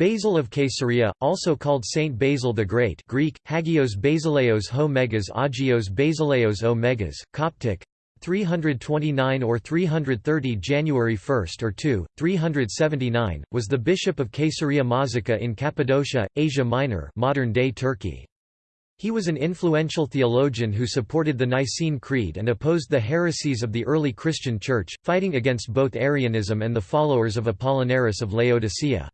Basil of Caesarea, also called Saint Basil the Great Greek, Hagios Basileos ho Megas Agios Basileos o Megas, Coptic, 329 or 330 January 1 or 2, 379, was the bishop of Caesarea Mazaca in Cappadocia, Asia Minor modern-day Turkey. He was an influential theologian who supported the Nicene Creed and opposed the heresies of the early Christian Church, fighting against both Arianism and the followers of Apollinaris of Laodicea.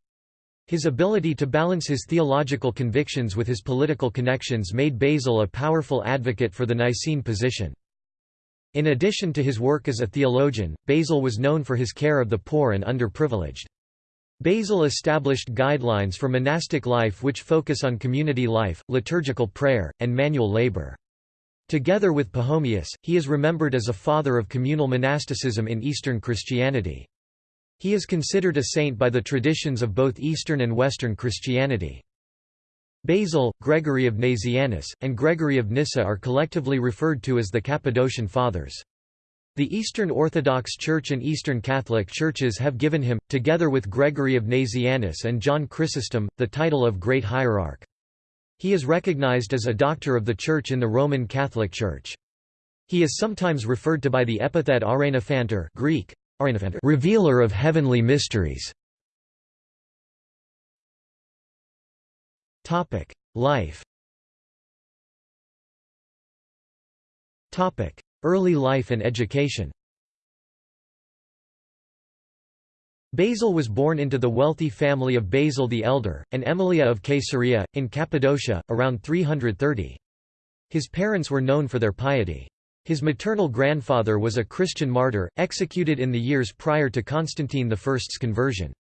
His ability to balance his theological convictions with his political connections made Basil a powerful advocate for the Nicene position. In addition to his work as a theologian, Basil was known for his care of the poor and underprivileged. Basil established guidelines for monastic life which focus on community life, liturgical prayer, and manual labor. Together with Pachomius, he is remembered as a father of communal monasticism in Eastern Christianity. He is considered a saint by the traditions of both Eastern and Western Christianity. Basil, Gregory of Nazianzus, and Gregory of Nyssa are collectively referred to as the Cappadocian Fathers. The Eastern Orthodox Church and Eastern Catholic Churches have given him, together with Gregory of Nazianzus and John Chrysostom, the title of Great Hierarch. He is recognized as a doctor of the Church in the Roman Catholic Church. He is sometimes referred to by the epithet Ouranophantor Greek, revealer of heavenly mysteries. Life Early life and education Basil was born into the wealthy family of Basil the Elder, and Emilia of Caesarea, in Cappadocia, around 330. His parents were known for their piety. His maternal grandfather was a Christian martyr, executed in the years prior to Constantine I's conversion.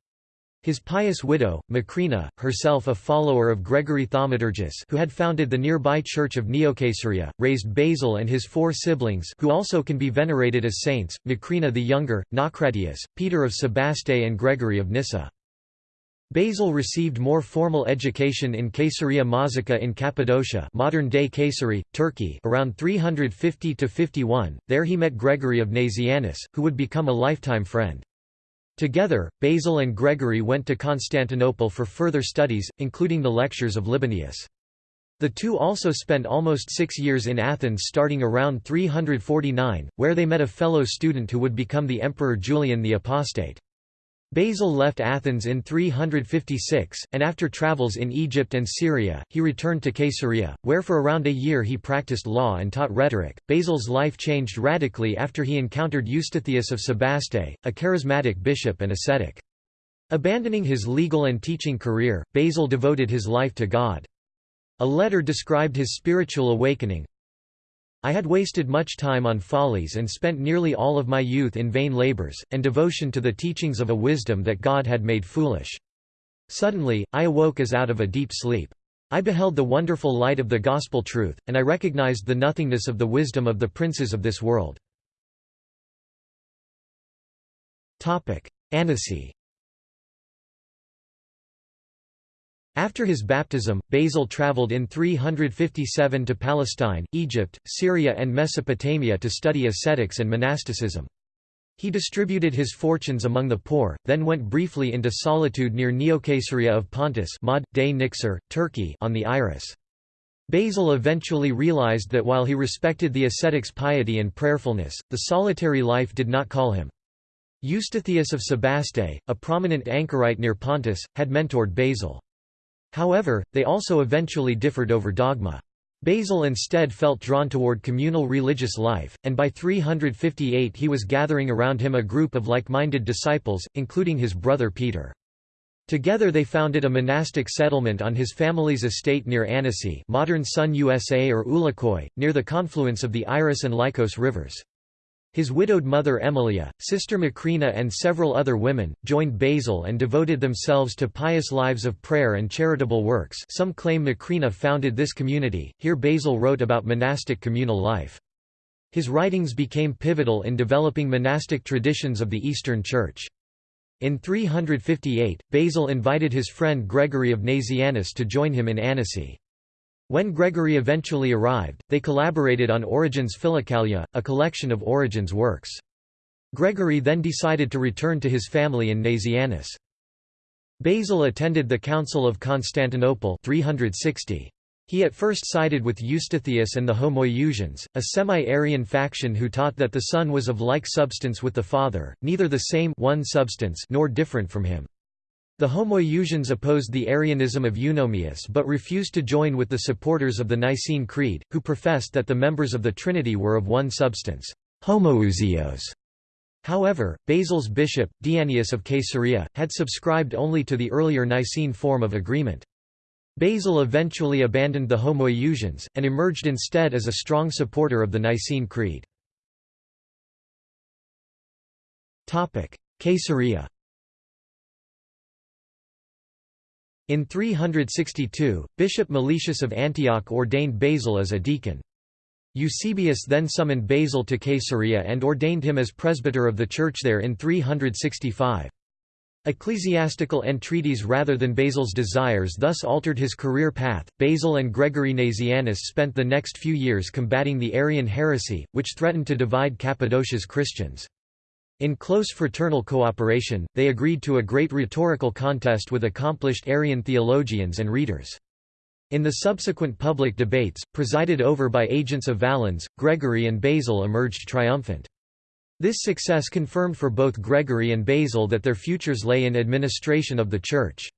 His pious widow, Macrina, herself a follower of Gregory Thaumaturgus who had founded the nearby church of Neocaesarea, raised Basil and his four siblings who also can be venerated as saints, Macrina the Younger, Naucratius, Peter of Sebaste and Gregory of Nyssa. Basil received more formal education in Caesarea Mazaca in Cappadocia modern-day Kayseri, Turkey around 350–51, there he met Gregory of Nazianzus, who would become a lifetime friend. Together, Basil and Gregory went to Constantinople for further studies, including the lectures of Libanius. The two also spent almost six years in Athens starting around 349, where they met a fellow student who would become the Emperor Julian the Apostate. Basil left Athens in 356, and after travels in Egypt and Syria, he returned to Caesarea, where for around a year he practiced law and taught rhetoric. Basil's life changed radically after he encountered Eustathius of Sebaste, a charismatic bishop and ascetic. Abandoning his legal and teaching career, Basil devoted his life to God. A letter described his spiritual awakening, I had wasted much time on follies and spent nearly all of my youth in vain labors, and devotion to the teachings of a wisdom that God had made foolish. Suddenly, I awoke as out of a deep sleep. I beheld the wonderful light of the gospel truth, and I recognized the nothingness of the wisdom of the princes of this world. Annesi After his baptism, Basil travelled in 357 to Palestine, Egypt, Syria and Mesopotamia to study ascetics and monasticism. He distributed his fortunes among the poor, then went briefly into solitude near Neocaesarea of Pontus Mod, de Niksar, Turkey on the Iris. Basil eventually realized that while he respected the ascetic's piety and prayerfulness, the solitary life did not call him. Eustathius of Sebaste, a prominent anchorite near Pontus, had mentored Basil. However, they also eventually differed over dogma. Basil instead felt drawn toward communal religious life, and by 358 he was gathering around him a group of like-minded disciples, including his brother Peter. Together they founded a monastic settlement on his family's estate near Annesi modern Sonusa or Uluköy, near the confluence of the Iris and Lycos rivers. His widowed mother Emilia, sister Macrina and several other women, joined Basil and devoted themselves to pious lives of prayer and charitable works some claim Macrina founded this community, here Basil wrote about monastic communal life. His writings became pivotal in developing monastic traditions of the Eastern Church. In 358, Basil invited his friend Gregory of Nazianzus to join him in Annesi. When Gregory eventually arrived, they collaborated on Origen's Philokalia, a collection of Origen's works. Gregory then decided to return to his family in Nazianzus. Basil attended the Council of Constantinople 360. He at first sided with Eustathius and the Homoiousians, a semi-Arian faction who taught that the Son was of like substance with the Father, neither the same one substance nor different from him. The Homoiousians opposed the Arianism of Eunomius but refused to join with the supporters of the Nicene Creed, who professed that the members of the Trinity were of one substance homoousios. However, Basil's bishop, Dianius of Caesarea, had subscribed only to the earlier Nicene form of agreement. Basil eventually abandoned the Homoiousians, and emerged instead as a strong supporter of the Nicene Creed. Caesarea In 362, Bishop Meletius of Antioch ordained Basil as a deacon. Eusebius then summoned Basil to Caesarea and ordained him as presbyter of the church there in 365. Ecclesiastical entreaties rather than Basil's desires thus altered his career path. Basil and Gregory Nazianzus spent the next few years combating the Arian heresy, which threatened to divide Cappadocia's Christians. In close fraternal cooperation, they agreed to a great rhetorical contest with accomplished Arian theologians and readers. In the subsequent public debates, presided over by agents of Valens, Gregory and Basil emerged triumphant. This success confirmed for both Gregory and Basil that their futures lay in administration of the Church.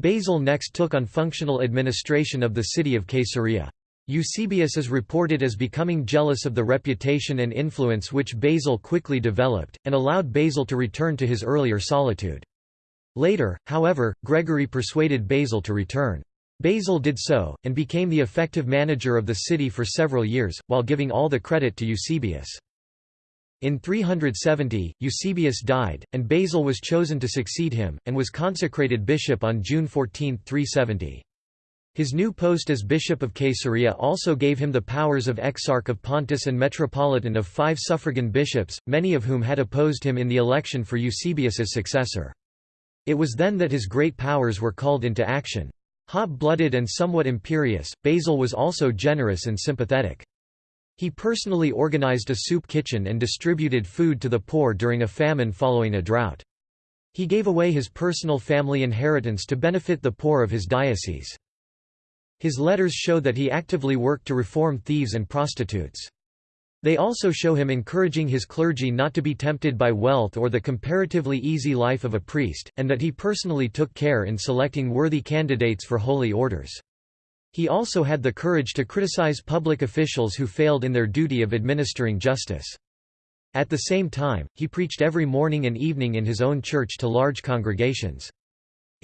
Basil next took on functional administration of the city of Caesarea. Eusebius is reported as becoming jealous of the reputation and influence which Basil quickly developed, and allowed Basil to return to his earlier solitude. Later, however, Gregory persuaded Basil to return. Basil did so, and became the effective manager of the city for several years, while giving all the credit to Eusebius. In 370, Eusebius died, and Basil was chosen to succeed him, and was consecrated bishop on June 14, 370. His new post as bishop of Caesarea also gave him the powers of exarch of Pontus and metropolitan of five suffragan bishops, many of whom had opposed him in the election for Eusebius's successor. It was then that his great powers were called into action. Hot-blooded and somewhat imperious, Basil was also generous and sympathetic. He personally organized a soup kitchen and distributed food to the poor during a famine following a drought. He gave away his personal family inheritance to benefit the poor of his diocese. His letters show that he actively worked to reform thieves and prostitutes. They also show him encouraging his clergy not to be tempted by wealth or the comparatively easy life of a priest, and that he personally took care in selecting worthy candidates for holy orders. He also had the courage to criticize public officials who failed in their duty of administering justice. At the same time, he preached every morning and evening in his own church to large congregations.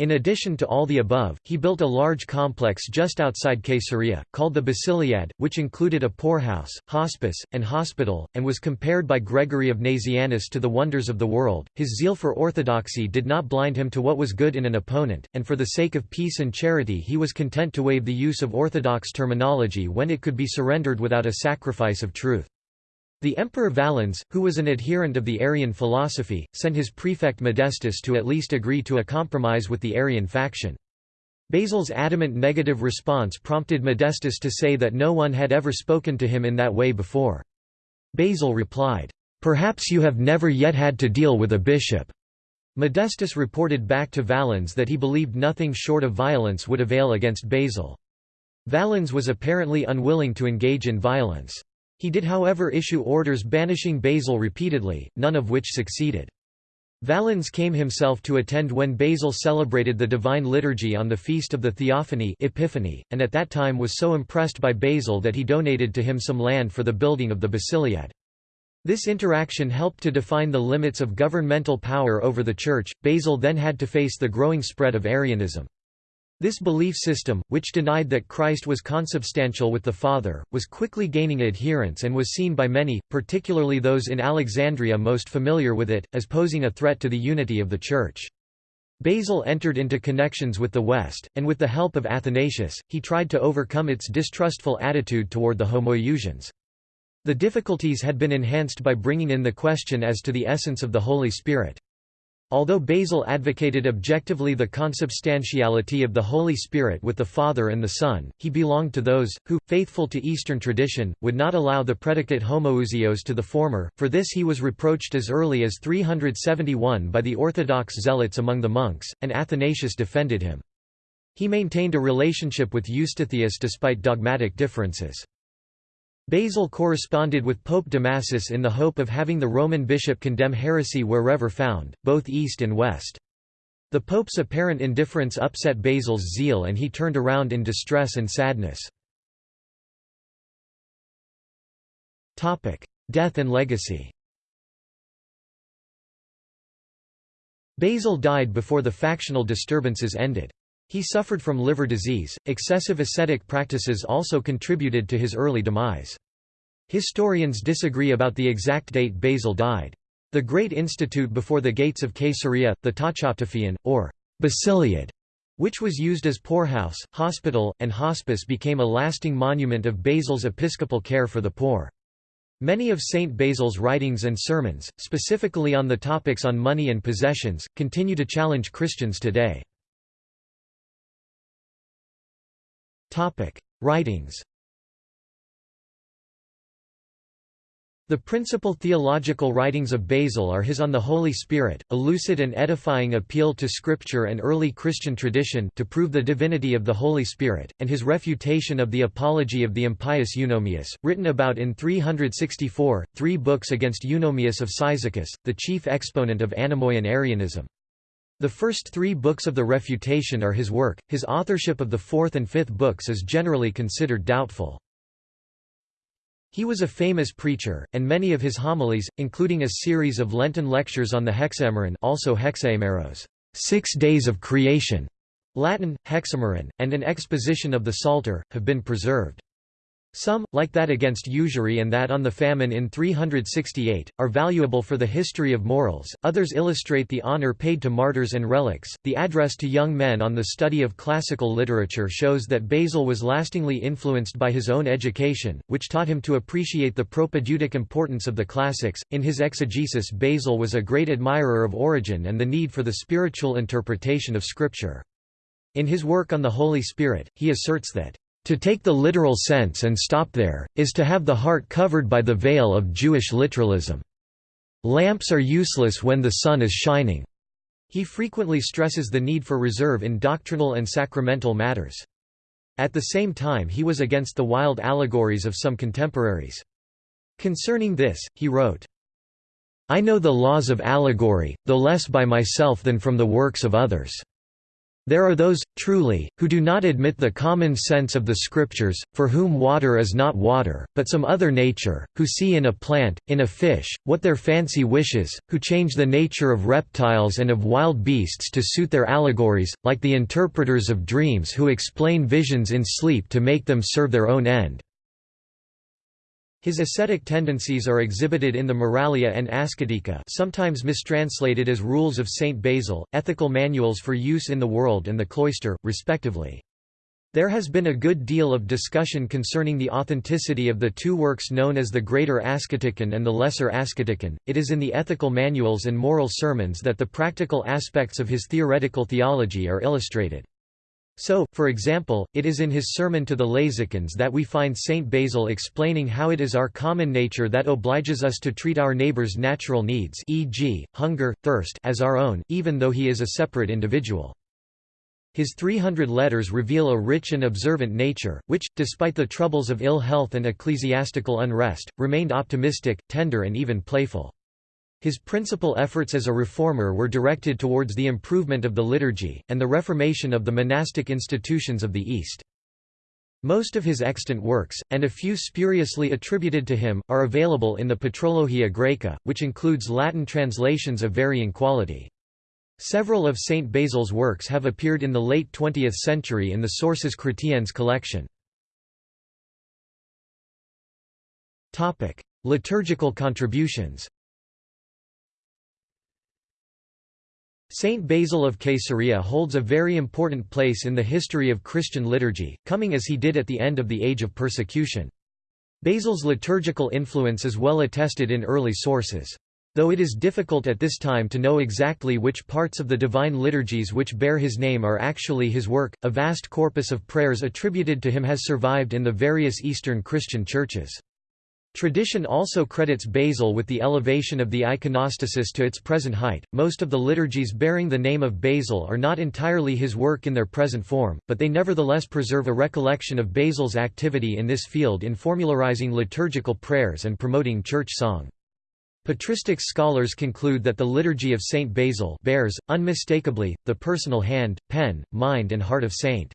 In addition to all the above, he built a large complex just outside Caesarea, called the Basiliad, which included a poorhouse, hospice, and hospital, and was compared by Gregory of Nazianzus to the wonders of the world. His zeal for orthodoxy did not blind him to what was good in an opponent, and for the sake of peace and charity he was content to waive the use of orthodox terminology when it could be surrendered without a sacrifice of truth. The Emperor Valens, who was an adherent of the Arian philosophy, sent his prefect Modestus to at least agree to a compromise with the Arian faction. Basil's adamant negative response prompted Modestus to say that no one had ever spoken to him in that way before. Basil replied, "'Perhaps you have never yet had to deal with a bishop.' Modestus reported back to Valens that he believed nothing short of violence would avail against Basil. Valens was apparently unwilling to engage in violence. He did however issue orders banishing Basil repeatedly, none of which succeeded. Valens came himself to attend when Basil celebrated the Divine Liturgy on the feast of the Theophany Epiphany, and at that time was so impressed by Basil that he donated to him some land for the building of the Basiliad. This interaction helped to define the limits of governmental power over the Church. Basil then had to face the growing spread of Arianism. This belief system, which denied that Christ was consubstantial with the Father, was quickly gaining adherents and was seen by many, particularly those in Alexandria most familiar with it, as posing a threat to the unity of the Church. Basil entered into connections with the West, and with the help of Athanasius, he tried to overcome its distrustful attitude toward the Homoiousians. The difficulties had been enhanced by bringing in the question as to the essence of the Holy Spirit. Although Basil advocated objectively the consubstantiality of the Holy Spirit with the Father and the Son, he belonged to those, who, faithful to Eastern tradition, would not allow the predicate homoousios to the former, for this he was reproached as early as 371 by the Orthodox zealots among the monks, and Athanasius defended him. He maintained a relationship with Eustathius despite dogmatic differences. Basil corresponded with Pope Damasus in the hope of having the Roman bishop condemn heresy wherever found, both east and west. The pope's apparent indifference upset Basil's zeal and he turned around in distress and sadness. Death and legacy Basil died before the factional disturbances ended. He suffered from liver disease. Excessive ascetic practices also contributed to his early demise. Historians disagree about the exact date Basil died. The Great Institute before the gates of Caesarea, the Tachoptophion, or Basiliad, which was used as poorhouse, hospital, and hospice became a lasting monument of Basil's episcopal care for the poor. Many of Saint Basil's writings and sermons, specifically on the topics on money and possessions, continue to challenge Christians today. Writings. The principal theological writings of Basil are his On the Holy Spirit, a lucid and edifying appeal to Scripture and early Christian tradition to prove the divinity of the Holy Spirit, and his refutation of the Apology of the Impious Eunomius, written about in 364, three books against Eunomius of Cyzicus, the chief exponent of Anomoian Arianism. The first three books of the Refutation are his work, his authorship of the fourth and fifth books is generally considered doubtful. He was a famous preacher, and many of his homilies, including a series of Lenten lectures on the Hexameron also Hexaemeros, six days of creation, Latin, Hexameron, and an exposition of the Psalter, have been preserved. Some, like that against usury and that on the famine in 368, are valuable for the history of morals, others illustrate the honor paid to martyrs and relics. The address to young men on the study of classical literature shows that Basil was lastingly influenced by his own education, which taught him to appreciate the propedeutic importance of the classics. In his exegesis, Basil was a great admirer of Origen and the need for the spiritual interpretation of Scripture. In his work on the Holy Spirit, he asserts that to take the literal sense and stop there, is to have the heart covered by the veil of Jewish literalism. Lamps are useless when the sun is shining. He frequently stresses the need for reserve in doctrinal and sacramental matters. At the same time he was against the wild allegories of some contemporaries. Concerning this, he wrote, I know the laws of allegory, though less by myself than from the works of others. There are those, truly, who do not admit the common sense of the Scriptures, for whom water is not water, but some other nature, who see in a plant, in a fish, what their fancy wishes, who change the nature of reptiles and of wild beasts to suit their allegories, like the interpreters of dreams who explain visions in sleep to make them serve their own end. His ascetic tendencies are exhibited in the Moralia and Ascetica sometimes mistranslated as Rules of Saint Basil, ethical manuals for use in the world and the cloister, respectively. There has been a good deal of discussion concerning the authenticity of the two works known as the Greater Asceticon and the Lesser Asceticon. It is in the ethical manuals and moral sermons that the practical aspects of his theoretical theology are illustrated. So, for example, it is in his sermon to the Lazicans that we find Saint Basil explaining how it is our common nature that obliges us to treat our neighbor's natural needs e.g., hunger, thirst as our own, even though he is a separate individual. His 300 letters reveal a rich and observant nature, which, despite the troubles of ill health and ecclesiastical unrest, remained optimistic, tender and even playful. His principal efforts as a reformer were directed towards the improvement of the liturgy, and the reformation of the monastic institutions of the East. Most of his extant works, and a few spuriously attributed to him, are available in the Patrologia Graeca, which includes Latin translations of varying quality. Several of St. Basil's works have appeared in the late 20th century in the Sources Chrétiennes collection. Liturgical contributions Saint Basil of Caesarea holds a very important place in the history of Christian liturgy, coming as he did at the end of the age of persecution. Basil's liturgical influence is well attested in early sources. Though it is difficult at this time to know exactly which parts of the divine liturgies which bear his name are actually his work, a vast corpus of prayers attributed to him has survived in the various Eastern Christian churches. Tradition also credits Basil with the elevation of the iconostasis to its present height. Most of the liturgies bearing the name of Basil are not entirely his work in their present form, but they nevertheless preserve a recollection of Basil's activity in this field in formularizing liturgical prayers and promoting church song. Patristic scholars conclude that the liturgy of Saint Basil bears, unmistakably, the personal hand, pen, mind and heart of Saint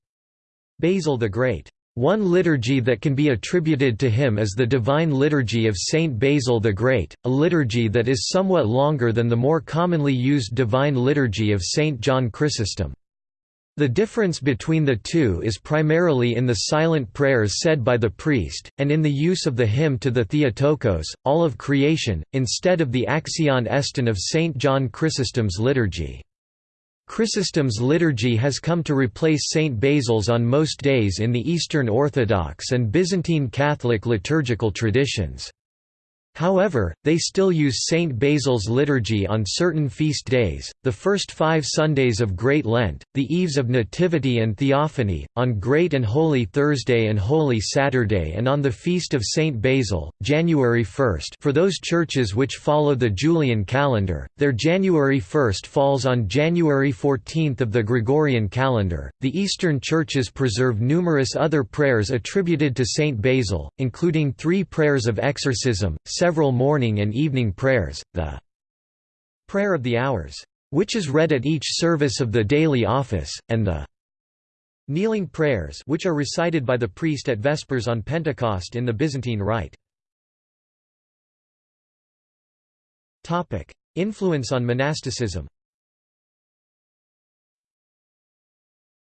Basil the Great. One liturgy that can be attributed to him is the Divine Liturgy of Saint Basil the Great, a liturgy that is somewhat longer than the more commonly used Divine Liturgy of Saint John Chrysostom. The difference between the two is primarily in the silent prayers said by the priest, and in the use of the hymn to the Theotokos, all of creation, instead of the Axion Estin of St. John Chrysostom's liturgy. Chrysostom's liturgy has come to replace St. Basil's on most days in the Eastern Orthodox and Byzantine Catholic liturgical traditions. However, they still use St. Basil's liturgy on certain feast days, the first five Sundays of Great Lent, the Eves of Nativity and Theophany, on Great and Holy Thursday and Holy Saturday and on the Feast of St. Basil, January 1 for those churches which follow the Julian calendar, their January 1 falls on January 14 of the Gregorian calendar. The Eastern churches preserve numerous other prayers attributed to St. Basil, including three prayers of exorcism, several morning and evening prayers, the Prayer of the Hours, which is read at each service of the daily office, and the Kneeling prayers which are recited by the priest at Vespers on Pentecost in the Byzantine Rite. Influence on monasticism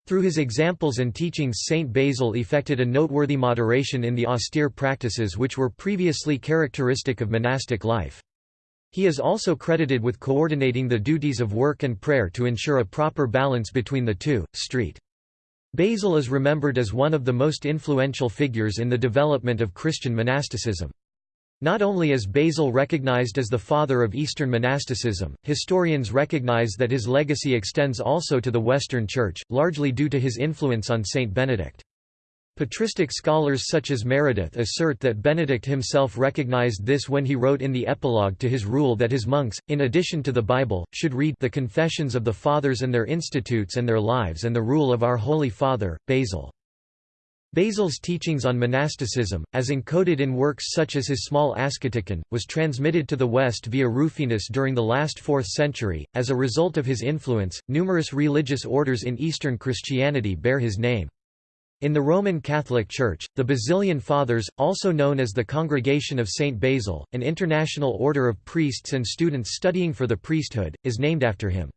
Through his examples and teachings Saint Basil effected a noteworthy moderation in the austere practices which were previously characteristic of monastic life. He is also credited with coordinating the duties of work and prayer to ensure a proper balance between the two. Street. Basil is remembered as one of the most influential figures in the development of Christian monasticism. Not only is Basil recognized as the father of Eastern monasticism, historians recognize that his legacy extends also to the Western Church, largely due to his influence on Saint Benedict. Patristic scholars such as Meredith assert that Benedict himself recognized this when he wrote in the epilogue to his rule that his monks, in addition to the Bible, should read the Confessions of the Fathers and their Institutes and their Lives and the Rule of Our Holy Father, Basil. Basil's teachings on monasticism, as encoded in works such as his small Asketikon, was transmitted to the West via Rufinus during the last 4th century. As a result of his influence, numerous religious orders in Eastern Christianity bear his name. In the Roman Catholic Church, the Basilian Fathers, also known as the Congregation of St. Basil, an international order of priests and students studying for the priesthood, is named after him.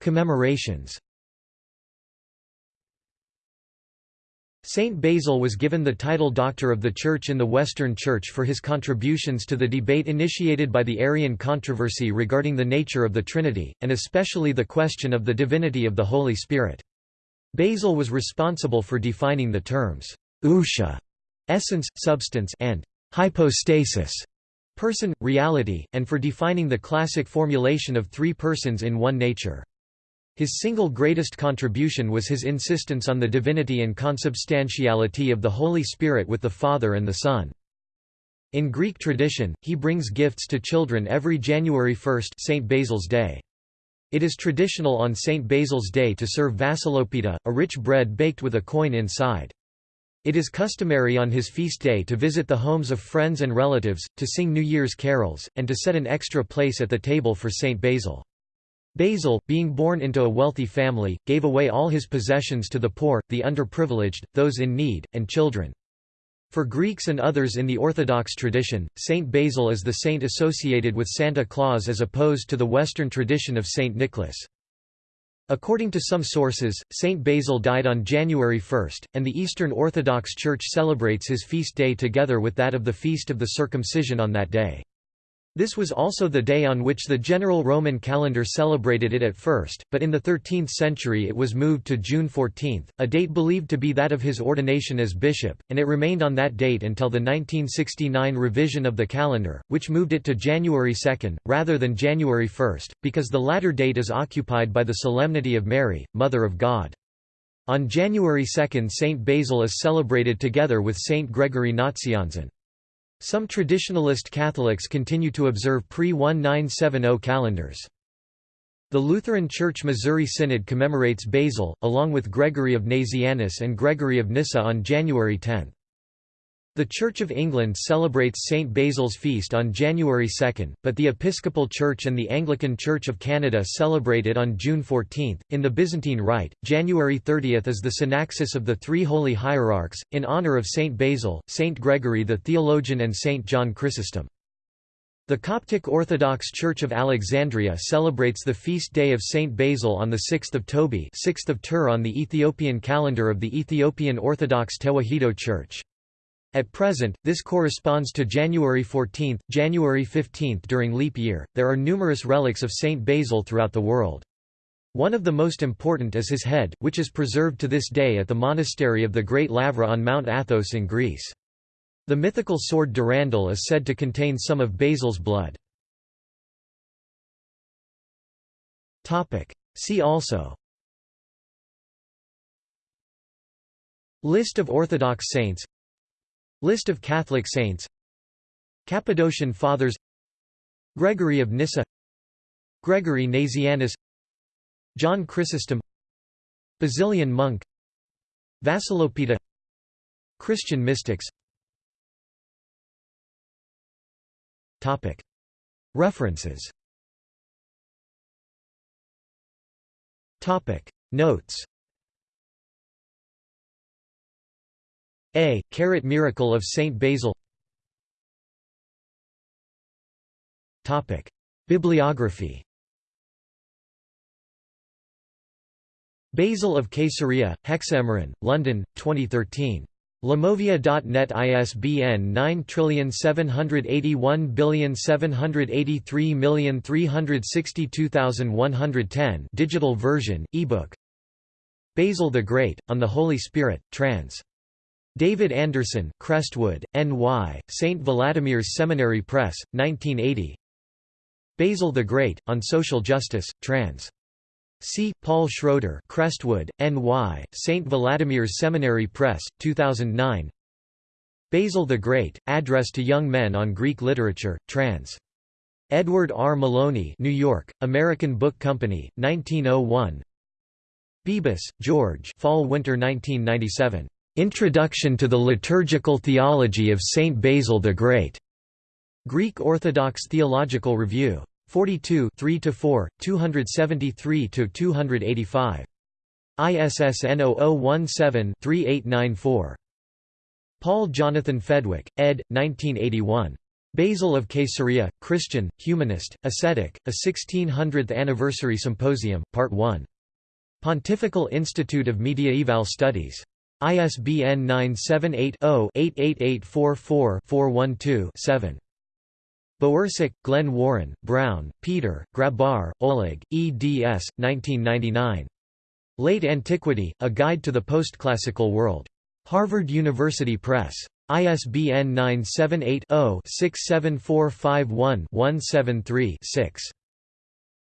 Commemorations Saint Basil was given the title Doctor of the Church in the Western Church for his contributions to the debate initiated by the Arian controversy regarding the nature of the Trinity, and especially the question of the divinity of the Holy Spirit. Basil was responsible for defining the terms ousia, essence, substance, and hypostasis, person, reality, and for defining the classic formulation of three persons in one nature. His single greatest contribution was his insistence on the divinity and consubstantiality of the Holy Spirit with the Father and the Son. In Greek tradition, he brings gifts to children every January 1 St. Basil's Day. It is traditional on St. Basil's Day to serve vassilopita, a rich bread baked with a coin inside. It is customary on his feast day to visit the homes of friends and relatives, to sing New Year's carols, and to set an extra place at the table for St. Basil. Basil, being born into a wealthy family, gave away all his possessions to the poor, the underprivileged, those in need, and children. For Greeks and others in the Orthodox tradition, Saint Basil is the saint associated with Santa Claus as opposed to the Western tradition of Saint Nicholas. According to some sources, Saint Basil died on January 1, and the Eastern Orthodox Church celebrates his feast day together with that of the Feast of the Circumcision on that day. This was also the day on which the general Roman calendar celebrated it at first, but in the 13th century it was moved to June 14, a date believed to be that of his ordination as bishop, and it remained on that date until the 1969 revision of the calendar, which moved it to January 2, rather than January 1, because the latter date is occupied by the Solemnity of Mary, Mother of God. On January 2 Saint Basil is celebrated together with Saint Gregory Nazianzen. Some traditionalist Catholics continue to observe pre-1970 calendars. The Lutheran Church Missouri Synod commemorates Basil, along with Gregory of Nazianzus and Gregory of Nyssa on January 10. The Church of England celebrates St. Basil's feast on January 2, but the Episcopal Church and the Anglican Church of Canada celebrate it on June 14. In the Byzantine Rite, January 30 is the synaxis of the three holy hierarchs, in honour of St. Basil, St. Gregory the theologian and St. John Chrysostom. The Coptic Orthodox Church of Alexandria celebrates the feast day of St. Basil on 6 Tobi 6th of Tur on the Ethiopian calendar of the Ethiopian Orthodox Tewahedo Church. At present, this corresponds to January 14, January 15 during leap year. There are numerous relics of Saint Basil throughout the world. One of the most important is his head, which is preserved to this day at the monastery of the Great Lavra on Mount Athos in Greece. The mythical sword Durandal is said to contain some of Basil's blood. See also List of Orthodox saints List of Catholic saints. Cappadocian Fathers. Gregory of Nyssa. Gregory Nazianzus. John Chrysostom. Basilian monk. Vassilopita. Christian mystics. References. Notes A. Carrot Miracle of Saint Basil Topic. Bibliography Basil of Caesarea, Hexameron, London, 2013. Limovia.net ISBN 9781783362110 digital version, ebook Basil the Great, On the Holy Spirit, trans. David Anderson, Crestwood, N.Y., St. Vladimir's Seminary Press, 1980 Basil the Great, On Social Justice, trans. C. Paul Schroeder Crestwood, N.Y., St. Vladimir's Seminary Press, 2009 Basil the Great, Address to Young Men on Greek Literature, trans. Edward R. Maloney New York, American Book Company, 1901 Bebis, George Fall-Winter 1997. Introduction to the Liturgical Theology of Saint Basil the Great. Greek Orthodox Theological Review. 42 3–4, 273–285. ISSN 0017-3894. Paul Jonathan Fedwick, ed. 1981. Basil of Caesarea, Christian, Humanist, Ascetic, a 1600th Anniversary Symposium, Part 1. Pontifical Institute of Mediaeval Studies. ISBN 978-0-88844-412-7. Bowersock, Glenn Warren, Brown, Peter, Grabar, Oleg, eds. 1999. Late Antiquity, A Guide to the Postclassical World. Harvard University Press. ISBN 978 0 67451 6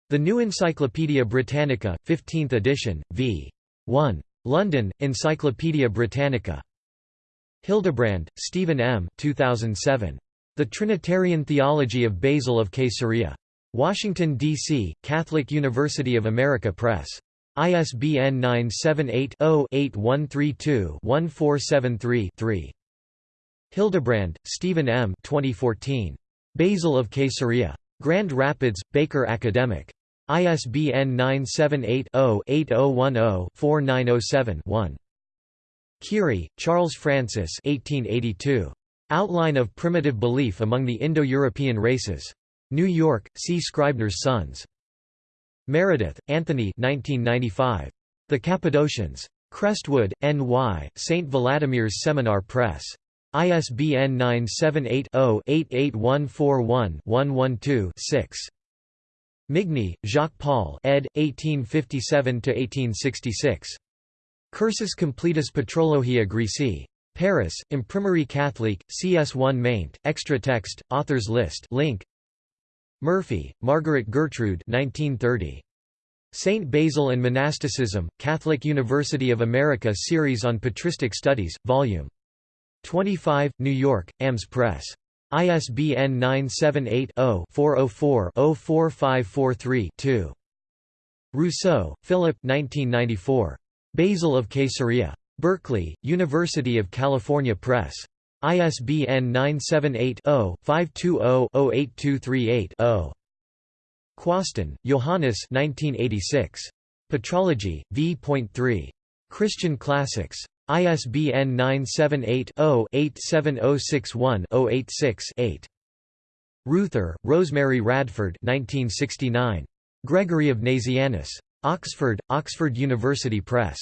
The New Encyclopaedia Britannica, 15th edition, v. 1. London, Encyclopædia Britannica. Hildebrand, Stephen M. 2007. The Trinitarian Theology of Basil of Caesarea. Washington, D.C., Catholic University of America Press. ISBN 978-0-8132-1473-3. Hildebrand, Stephen M. 2014. Basil of Caesarea. Grand Rapids, Baker Academic. ISBN 978-0-8010-4907-1. Keary, Charles Francis 1882. Outline of Primitive Belief Among the Indo-European Races. New York, C. Scribner's Sons. Meredith, Anthony 1995. The Cappadocians. Crestwood, N.Y., St. Vladimir's Seminar Press. ISBN 978-0-88141-112-6. Migne, Jacques-Paul ed. 1857–1866. Cursus completus Patrologia Graeca. Paris, Imprimerie Catholique, CS1 maint, extra text, authors list link. Murphy, Margaret Gertrude 1930. Saint Basil and Monasticism, Catholic University of America Series on Patristic Studies, Vol. 25, New York, AMS Press. ISBN 978-0-404-04543-2. Rousseau, Philip Basil of Caesarea. Berkeley, University of California Press. ISBN 978-0-520-08238-0. Quasten, Johannes Patrology, v.3. Christian Classics. ISBN 978-0-87061-086-8. Ruether, Rosemary Radford 1969. Gregory of Nazianzus. Oxford, Oxford University Press.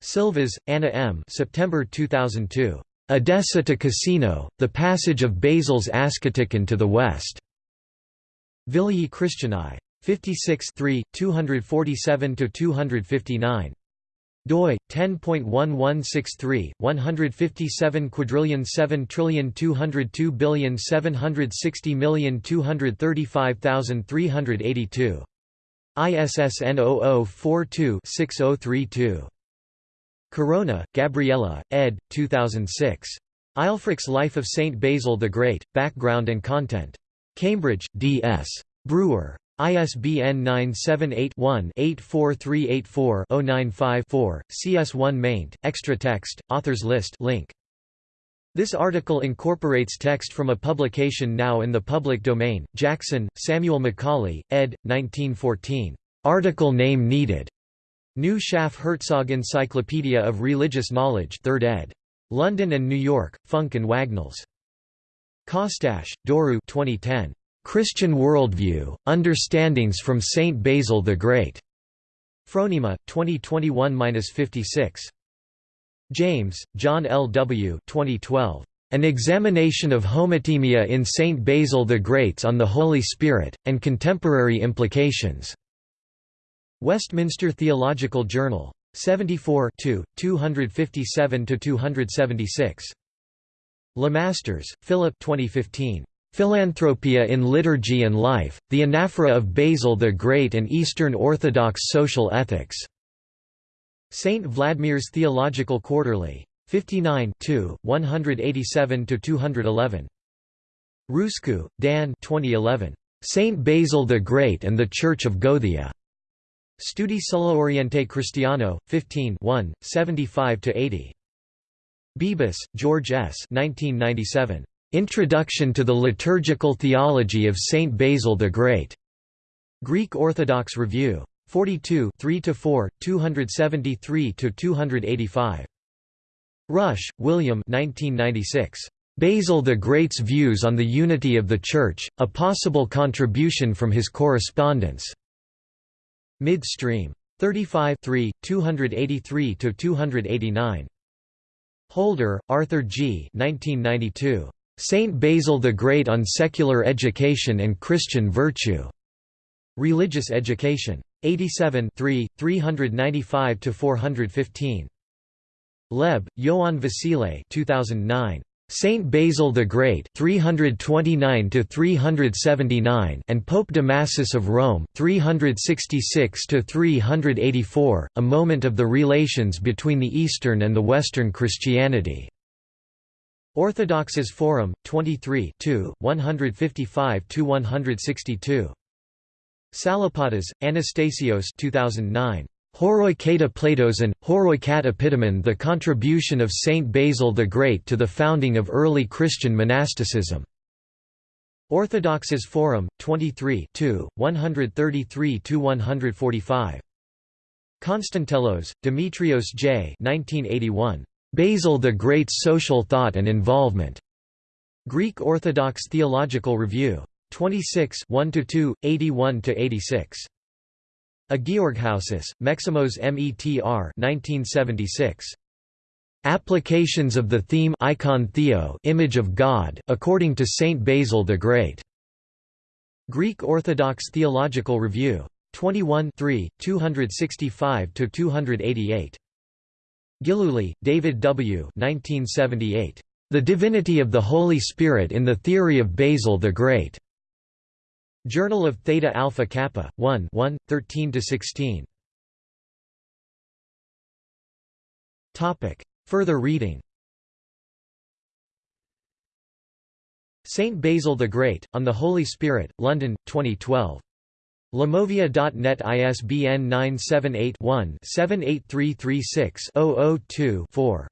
Silvas, Anna M. September 2002. Edessa to Cassino, The Passage of Basil's Asketikon to the West. Vigiliae Christianae. 56 247–259 doi 10.1163 157 quadrillion 7 trillion 202 billion 760 million 235,382 ISSN 0042-6032 Corona, Gabriella, ed. 2006. Aelfric's Life of Saint Basil the Great, Background and Content. Cambridge, D.S. Brewer. ISBN 978-1-84384-095-4, CS1 maint, extra text, authors list link. This article incorporates text from a publication now in the public domain, Jackson, Samuel Macaulay, ed. 1914. Article name needed. New Schaff Herzog Encyclopedia of Religious Knowledge 3rd ed. London and New York, Funk and Wagnalls. Costache, Doru 2010. Christian Worldview, Understandings from Saint Basil the Great. Phronema, 2021-56. James, John L. W. 2012. An Examination of Homotimia in Saint Basil the Great's on the Holy Spirit, and Contemporary Implications. Westminster Theological Journal. 74 257–276. Lemasters, Philip 2015. Philanthropia in Liturgy and Life, The Anaphora of Basil the Great and Eastern Orthodox Social Ethics. St. Vladimir's Theological Quarterly. 59 187–211. Ruscu, Dan 2011. Saint Basil the Great and the Church of Gothia. Studi sull'Oriente Cristiano, 15 75–80. Bebis, George S. 1997. Introduction to the Liturgical Theology of Saint Basil the Great. Greek Orthodox Review. 42 3–4, 273–285. Rush, William 1996. Basil the Great's Views on the Unity of the Church, a Possible Contribution from His Correspondence. Midstream. 35 283–289. Holder, Arthur G. 1992. Saint Basil the Great on Secular Education and Christian Virtue. Religious Education. 87 395–415. Leb, Ioan Vasile 2009. Saint Basil the Great 329 to 379 and Pope Damasus of Rome 366 to 384 a moment of the relations between the Eastern and the Western Christianity Orthodoxes Forum, 23 155–162. Salapatas, Anastasios 2009. Horoi kata Platosan, Horoi kat epitomen The Contribution of Saint Basil the Great to the Founding of Early Christian Monasticism. Orthodoxes Forum, 23 133–145. Constantelos, Demetrios J. 1981. Basil the Great's Social Thought and Involvement. Greek Orthodox Theological Review. 26 1–2, 81–86. A Georghousis, Maximos Metr 1976. Applications of the theme icon Theo image of God according to Saint Basil the Great. Greek Orthodox Theological Review. 21 3, 265–288. Gillooly, David W. 1978. The Divinity of the Holy Spirit in the Theory of Basil the Great. Journal of Theta Alpha Kappa, 1 1, 13–16. Further reading Saint Basil the Great, On the Holy Spirit, London, 2012. Limovia.net ISBN 978-1-78336-002-4.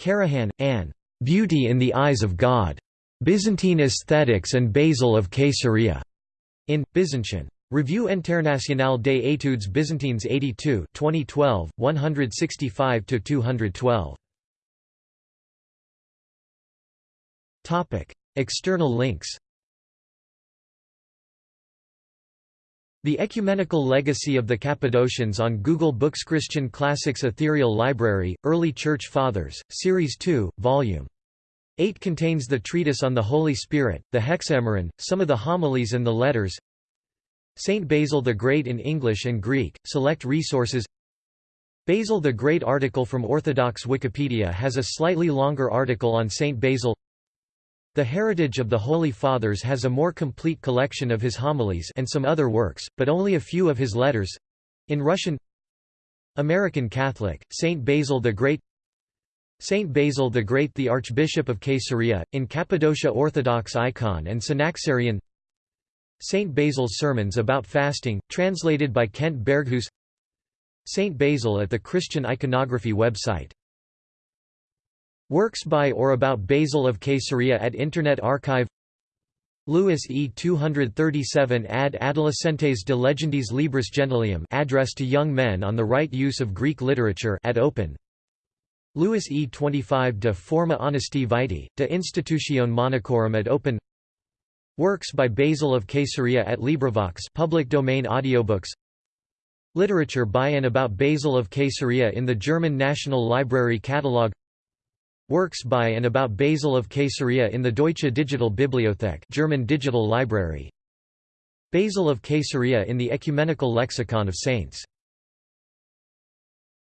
Karahan, Anne. Beauty in the Eyes of God. Byzantine Aesthetics and Basil of Caesarea. In, Byzantine. Revue Internationale des études byzantines 82 2012, 165–212. External links The Ecumenical Legacy of the Cappadocians on Google Books Christian Classics Ethereal Library, Early Church Fathers, Series 2, Volume 8 contains the treatise on the Holy Spirit, the Hexameron, some of the homilies and the letters. Saint Basil the Great in English and Greek, select resources. Basil the Great article from Orthodox Wikipedia has a slightly longer article on Saint Basil The Heritage of the Holy Fathers has a more complete collection of his homilies and some other works, but only a few of his letters—in Russian American Catholic, Saint Basil the Great Saint Basil the Great the Archbishop of Caesarea, in Cappadocia Orthodox Icon and Synaxarion. Saint Basil's Sermons about Fasting, translated by Kent Berghuis Saint Basil at the Christian Iconography website Works by or about Basil of Caesarea at Internet Archive. Lewis E. 237 ad adolescentes de legendis libris gentilium address to young men on the right use of Greek literature at OPenn. Lewis E. 25 de forma Honesti vitae, de institutione monachorum at OPenn. Works by Basil of Caesarea at LibriVox public domain audiobooks. Literature by and about Basil of Caesarea in the German National Library Catalogue Works by and about Basil of Caesarea in the Deutsche Digital Bibliothek German Digital Library. Basil of Caesarea in the Ecumenical Lexicon of Saints